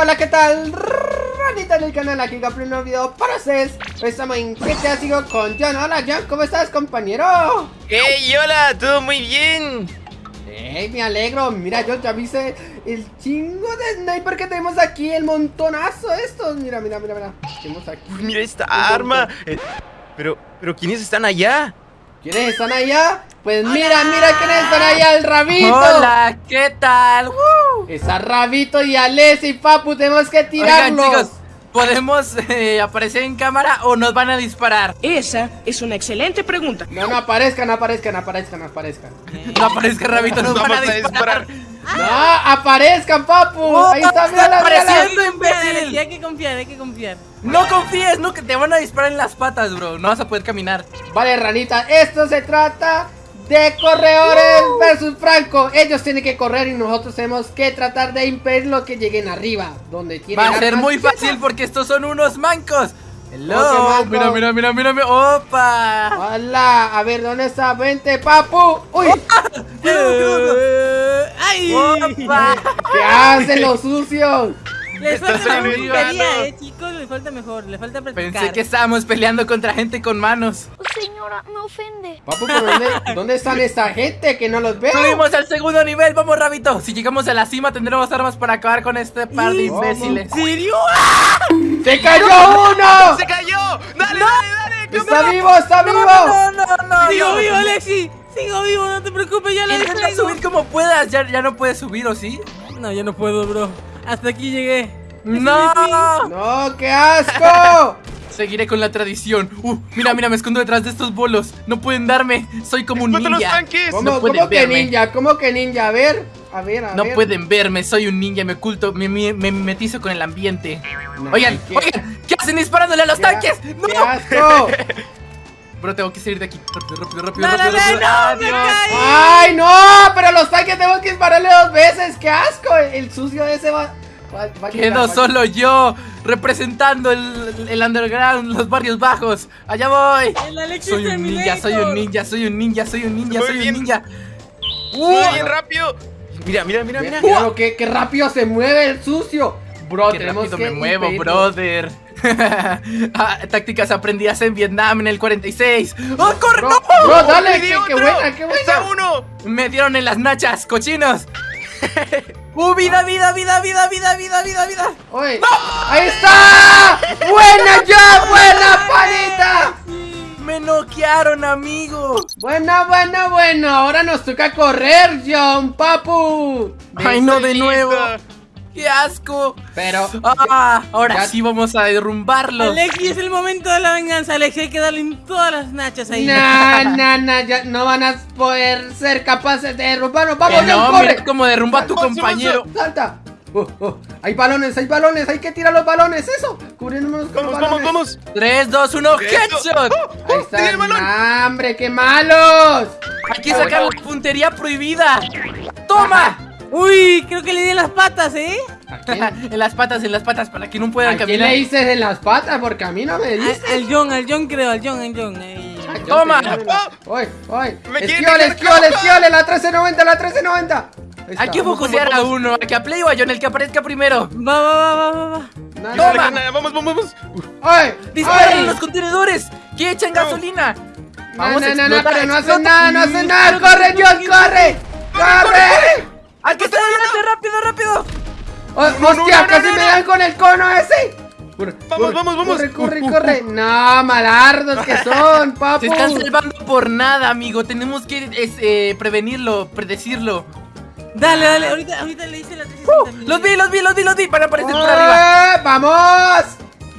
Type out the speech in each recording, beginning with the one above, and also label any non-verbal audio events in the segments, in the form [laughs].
hola, ¿qué tal? Ranita del canal, aquí con un nuevo video para ustedes Hoy estamos en GTA sigo con John Hola John, ¿cómo estás compañero? ¡Hey, hola! ¿Todo muy bien? Hey, me alegro, mira John, ya viste el chingo de sniper que tenemos aquí El montonazo estos, mira, mira, mira, mira Tenemos aquí Mira esta arma eh, Pero, pero ¿quiénes están allá? ¿Quiénes están allá? Pues mira, mira quiénes están allá, el rabito Hola, ¿qué tal? Está rabito y Alessi y Papu, tenemos que Oigan, tirarlos chicos, ¿podemos eh, aparecer en cámara o nos van a disparar? Esa es una excelente pregunta. No, no aparezcan, no aparezcan, no aparezcan, no aparezcan No aparezca Rabito, nos van a Vamos a disparar. No, aparezcan, papu. Oh, Ahí está, está mírala, mírala. apareciendo, imbécil. hay que confiar, hay que confiar. No confíes, no, que te van a disparar en las patas, bro. No vas a poder caminar. Vale, ranita, esto se trata de corredores versus Franco. Ellos tienen que correr y nosotros tenemos que tratar de impedir lo que lleguen arriba. Donde tienen Va a ser muy fácil porque estos son unos mancos. Hello. manco. Mira, mira, mira, mira, mira. Opa. Hola, a ver, ¿dónde está? Vente, papu. Uy, ¡Ay! Opa. [laughs] ¿qué hacen los sucios? Le Estás falta mejor puntería, eh, chicos, le falta mejor, le falta practicar. Pensé que estábamos peleando contra gente con manos. Señora, me ofende. Papu, ¿por dónde, [laughs] ¿dónde están esta gente que no los veo? Subimos al segundo nivel, vamos, Rabito. Si llegamos a la cima, tendremos armas para acabar con este par de imbéciles. ¿En serio? ¡Se cayó uno! ¡Se cayó! ¡Dale, dale, dale! ¡Está vivo, está vivo! No, no, no. Sigo no. vivo, Alexi. Sigo vivo, no te preocupes, ya lo Intenta subir como puedas, ya, ya no puedes subir, ¿o sí? No, ya no puedo, bro. Hasta aquí llegué. ¡No! ¡No, qué asco! Seguiré con la tradición. Uh, mira, mira, me escondo detrás de estos bolos. No pueden darme. Soy como un ¡Cuántos los ninja. tanques! ¿Cómo, No pueden cómo que verme. ninja? ¿Cómo que ninja? A ver, a ver, a No ver. pueden verme, soy un ninja, me oculto, me, me, me mimetizo con el ambiente. No, Oigan, ¿qué? oigan, ¿qué hacen disparándole a los ¡Qué tanques? a- ¡Qué ¡No! asco! [laughs] Bro, tengo que salir de aquí. Rápido, rápido, rápido, No, no, rápido, no, rápido. no, me caí. ¡Ay, no! Pero los tanques tengo que dispararle dos veces. ¡Qué asco! El sucio ese va. va, va a llegar, Quedo va- solo yo, representando el, el underground, los barrios bajos. Allá voy. El Alexi Soy un ninja, soy un ninja, soy un ninja, soy un ninja, soy un ninja. ¡Muy bien rápido! Mira, mira, mira, Mira, mira. mira lo que, qué rápido se mueve el sucio. Bro, Qué tenemos rápido que me muevo, impedirlo. brother. [laughs] Ah, tácticas aprendidas en Vietnam en el 46. ¡Oh, corre! Bro, ¡No! bro, dale, ¡Me qué, qué buena, qué ¡Está buena. uno! Me dieron en las nachas, cochinos. [laughs] ¡Uh, vida, vida, vida, vida, vida, vida, vida, vida! Oye, ahí está. Buena ya, buena panita. ¡Me noquearon, amigo! Buena, buena, bueno. Ahora nos toca correr, John, papu. ¡Ay, no, de nuevo! ¡Qué asco! Pero, ¡Ah! Ahora Ya- sí vamos a derrumbarlos. Alexi, es el momento de la venganza, Alexi. Hay que darle en todas las nachas ahí. na, na, na, ya no van a poder ser capaces de derrumbarnos. Que Vamos, John, no, corre. mira cómo derrumba a tu Vamos, compañero. Salta. Oh, oh, Hay balones, hay balones, hay que tirar los balones, eso. Cubrirnos con ¡Vamos, los vamos, balones. vamos! 3, 2, 1, Eso. headshot. ¡Oh, Ahí oh! ¡Tiene el está. balón! Nah, ¡Hombre, qué malos! Hay que sacar la puntería prohibida. ¡Toma! Uy, creo que le di en las patas, ¿eh? ¿A quién, [laughs] en las patas, en las patas, para que no puedan ¿A quién caminar. le dices en las patas? Porque a mí no me dices. Al, al John, al John creo, al John, al John. ahí. Toma. ¡Oye, oye! Me quieren ¡Esquiole, esquiole, esquiole! ¡La 1390, la 1390! Ahí Hay que focusear a uno, a que a Play o a John, el que aparezca primero. Va, va, va, va, va, no, ¡Toma! Toma. Nada, ¡Vamos, vamos, vamos! ¡Oye! ¡Disparen ¡Oye! los contenedores! ¡Que echan gasolina! No, Vamos a no, no, no, pero no hacen nada, no hacen nada. ¡Corre, John, corre! ¡Corre! No, ¡Hostia, no, casi no, me no. dan con el cono ese! Corre, Vamos, corre, vamos, vamos. Corre, corre, corre. No, malardos que son, papu. [laughs] Se están salvando por nada, amigo. Tenemos que es, eh, prevenirlo, predecirlo. Dale, dale, ahorita, ahorita le hice la 360. Los vi, los vi, los vi, los vi. Van a aparecer por arriba. ¡Eh, ¡Vamos!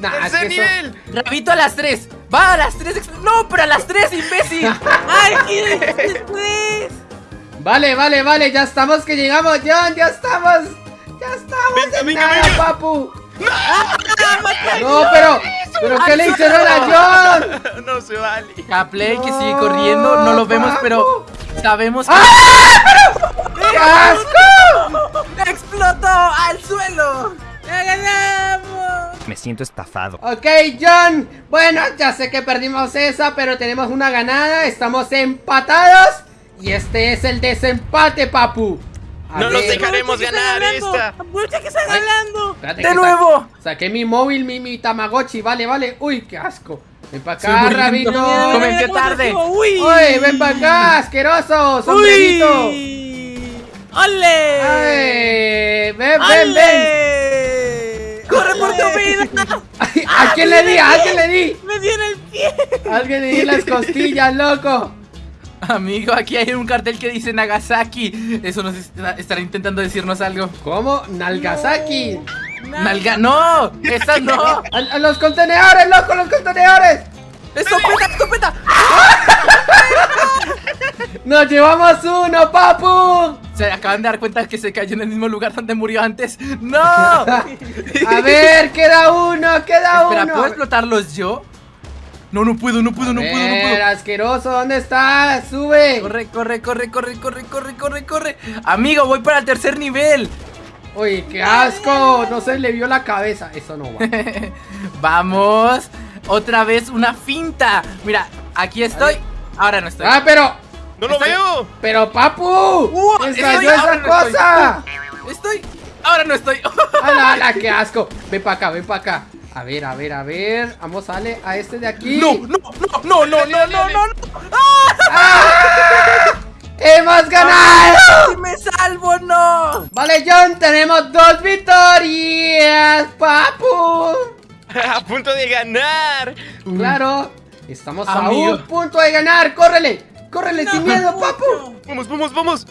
Nah, es ¡Tercer que eso- nivel! Rabito a las 3. Va a las 3. No, pero a las 3, imbécil. [laughs] ¡Ay, qué después! Vale, vale, vale, ya estamos que llegamos, John, ya estamos. Ya estamos Venga, en venga, nada, venga. papu. No, pero, pero ¿qué le hicieron a John? No se vale. A Play que sigue corriendo. No lo vemos, Papu. pero sabemos que ¡Qué asco! explotó al suelo. ¡Ya ganamos! Me siento estafado. Ok, John. Bueno, ya sé que perdimos esa, pero tenemos una ganada. Estamos empatados. Y este es el desempate, papu. A No nos ver, dejaremos Aprovecha que ganar esta. Aprovecha que está ganando. espérate ¡De que nuevo! sa- saqué mi móvil, mi, mi Tamagotchi. Vale, vale. Uy, qué asco. Ven para acá. Rabito. Mira cómo tarde. Uy. Uy, ven para acá, asqueroso, sombrerito. Uy. ¡Ole! Ay, ven, ven, ven. ¡Ale! ¡Corre por tu vida! Ay, [laughs] ¿A quién le di? ¿A quién le di? ¡Me dio en el pie! Alguien le di las costillas, loco. [laughs] Amigo, aquí hay un cartel que dice Nagasaki. Eso nos está- estará intentando decirnos algo. ¿Cómo? Nalgasaki. Nalga. ¡No! ¡Esa no! [laughs] A, a los contenedores, loco, los contenedores. ¡Escopeta, escopeta! [laughs] Nos llevamos uno, papu. Se acaban de dar cuenta que se cayó en el mismo lugar donde murió antes. ¡No! A ver, queda uno, queda Espera, uno. ¿puedo explotarlos yo? No, no puedo, no puedo, no puedo, no puedo. asqueroso, ¿dónde estás? Sube. Corre, corre, corre, corre, corre, corre, corre, corre. Amigo, voy para el tercer nivel. Uy, qué asco. No se le vio la cabeza. Eso no va. [laughs] Vamos. Otra vez una finta. Mira, aquí estoy. Ahora no estoy. Ah, pero, ¡No lo Estoy- veo! pero, papu. Uh, ¡Me estoy- esa no cosa! Estoy. Ahora no estoy. ¡Hala, hala, [laughs] qué asco! Ven para acá, ven para acá. A ver, a ver, a ver. Vamos, Ale, a este de aquí. No, no, no, no, no, no, no, no, ¡Ah! ¡Ah! ¡Hemos ganado! Me salvo, no! Vale, John, tenemos dos victorias, papu. [laughs] a punto de ganar. Mm. Claro, estamos Amigo. a un punto de ganar. ¡Córrele! ¡Córrele sin miedo, papu! Vamos, vamos, vamos.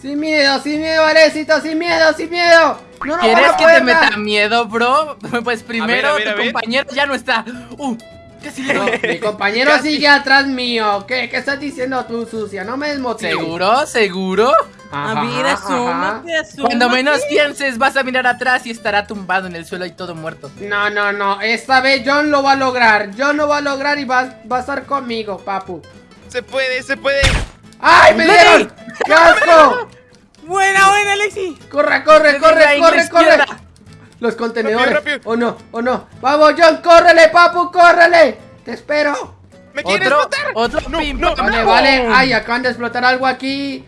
Sin miedo, sin miedo, Arecito, sin miedo, sin miedo. No nos ¿Quieres que te meta miedo, bro? [laughs] Pues primero a ver, a tu ver. compañero ya no está. Uh, casi No, mi compañero Casi. sigue atrás mío. ¿Qué, ¿Qué estás diciendo tú, sucia? No me desmotives. ¿Seguro? ¿Seguro? Ajá, A ver, asómate, asómate. Cuando menos pienses, vas a mirar atrás y estará tumbado en el suelo y todo muerto. No, no, no. Esta vez John lo va a lograr. John lo va a lograr y va, va a estar conmigo, papu. ¡Se puede, se puede! ¡Ay, me dieron! ¡Qué asco! [laughs] Buena, buena, Alexi. ¡Corre, corre, corre, corre, corre! Los contenedores. Rápido. ¡Oh no! ¡Oh no! ¡Vamos, John! ¡Córrele, papu! ¡Córrele! ¡Te espero! ¿Me quieres Otro, matar? otro No, pim, no, Vale, pam. vale. ¡Ay, acaban de explotar algo aquí!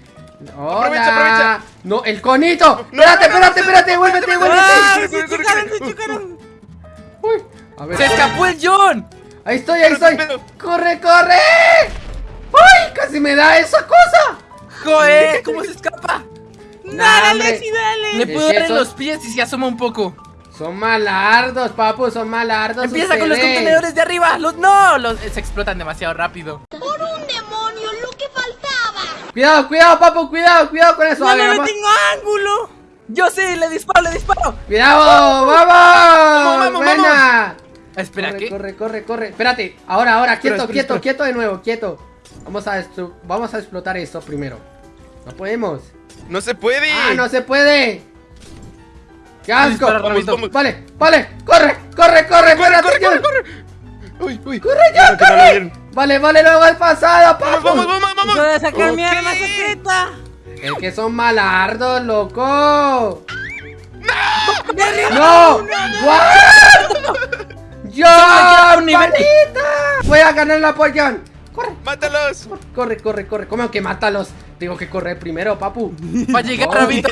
¡Hola! Aprovecha, aprovecha. ¡No, el conito! No, ¡Espérate, no, no, espérate, no, espérate! no, ¡Vuélvete, no, no, vuélvete! ¡Se chocaron, se chocaron! ¡Uy! A ver, ¡Se escapó el John! Ahí estoy, ahí estoy. ¡Corre, corre! ¡Casi me da esa cosa! ¡Joder! ¿Cómo se escapa? ¡Dale. Alexi, dale! Le Es puedo dar en son- los pies y se asoma un poco. Son malardos, papu, son malardos. Empieza con los contenedores de arriba. Los no, los se explotan demasiado rápido. ¡Por un demonio, lo que faltaba! Cuidado, cuidado, papu, cuidado, cuidado con eso. ¡No le vamos. tengo ángulo! Yo sí, le disparo, le disparo. ¡Cuidado! ¡Vamos! vamos, ¡Buena! Espera, corre, ¿qué? corre, corre, corre. Espérate, ahora, ahora, quieto, espera, quieto, espera. quieto de nuevo, quieto. Vamos a, vamos a explotar esto primero. No podemos. ¡No se puede! ¡Ah, no se puede! ¡Qué asco! Vamos, vamos. Vale, vale, corre, corre, corre, ¡Corre, corre, corre, corre! ¡Uy, uy! ¡Corre ya, no corre! Vale, vale, luego al pasado, papu. ¡Vamos, vamos, vamos, vamos! ¡Voy a sacar mi Ok. arma secreta! Es que son malardos, loco. ¡Derriba ¡No! uno! ¡What! ¡Yo! ¡Palita! Voy a ganar la pollón. Corre, ¡Mátalos! corre, corre, corre. ¿Cómo que mátalos? Tengo que correr primero, papu. Va a llegar, No. Rabito.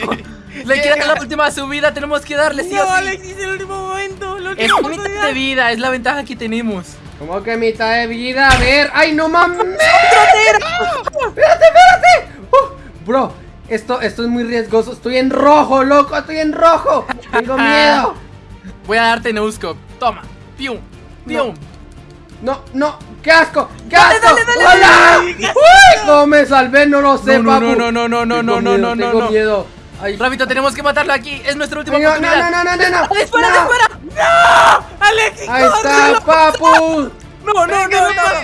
Le queda la última subida, tenemos que darle sí No, o sí. Alexi, es el último momento. La Es mitad de vida, es la ventaja que tenemos. ¿Cómo que mitad de vida? A ver. ¡Ay, no mames! [laughs] ¡Espérate, espérate! Uh, bro, esto, esto es muy riesgoso. Estoy en rojo, loco. Estoy en rojo. Tengo [laughs] miedo. Voy a darte Neusco. Toma. Pium. Pium. No, no. ¡Qué asco! ¡Qué Dale, asco! dale, dale, ¡Hola! dale. ¡Uy! ¿Cómo me salvé? No lo sé, No, no, papu. no, no, no, no, no, no, miedo, no, no, Tengo no. miedo. Ay, Rabito, tenemos que matarlo aquí. Es nuestra última no, no, oportunidad. no, no, no, no, no. ¡Dispara, No. dispara! ¡Alexi, Ahí corre! está, papu. No, no, no, ¿Qué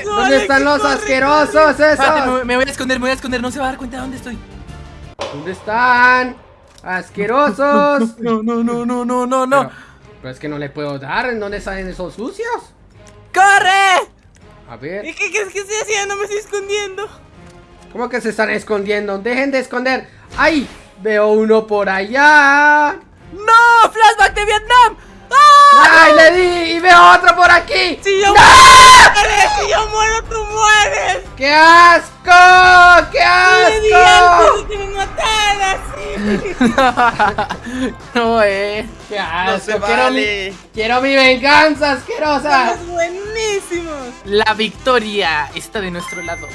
no. ¿Dónde están los asquerosos esos? me, me voy a esconder, me voy a esconder. No se va a dar cuenta de dónde estoy. ¿Dónde están? Asquerosos. No, no, no, no, no, no, Pero, no. pero es que no le puedo dar. ¿En dónde salen esos sucios? ¡Corre! A ver. ¿Y qué crees que estoy haciendo? Me estoy escondiendo. ¿Cómo que se están escondiendo? Dejen de esconder. ¡Ay! Veo uno por allá. ¡No! ¡Flashback de Vietnam! ¡Ah! ¡Ay, le di! ¡Y veo otro por aquí! Si yo ¡No! muero, si yo muero, tú mueres. ¡Qué asco! ¡Qué Le di antes asco! de que me mataras. sí. [laughs] no, eh. ¡Qué No! ¡Quiero, vale. mi, quiero mi venganza asquerosa! ¡Somos buenísimos! La victoria está de nuestro lado.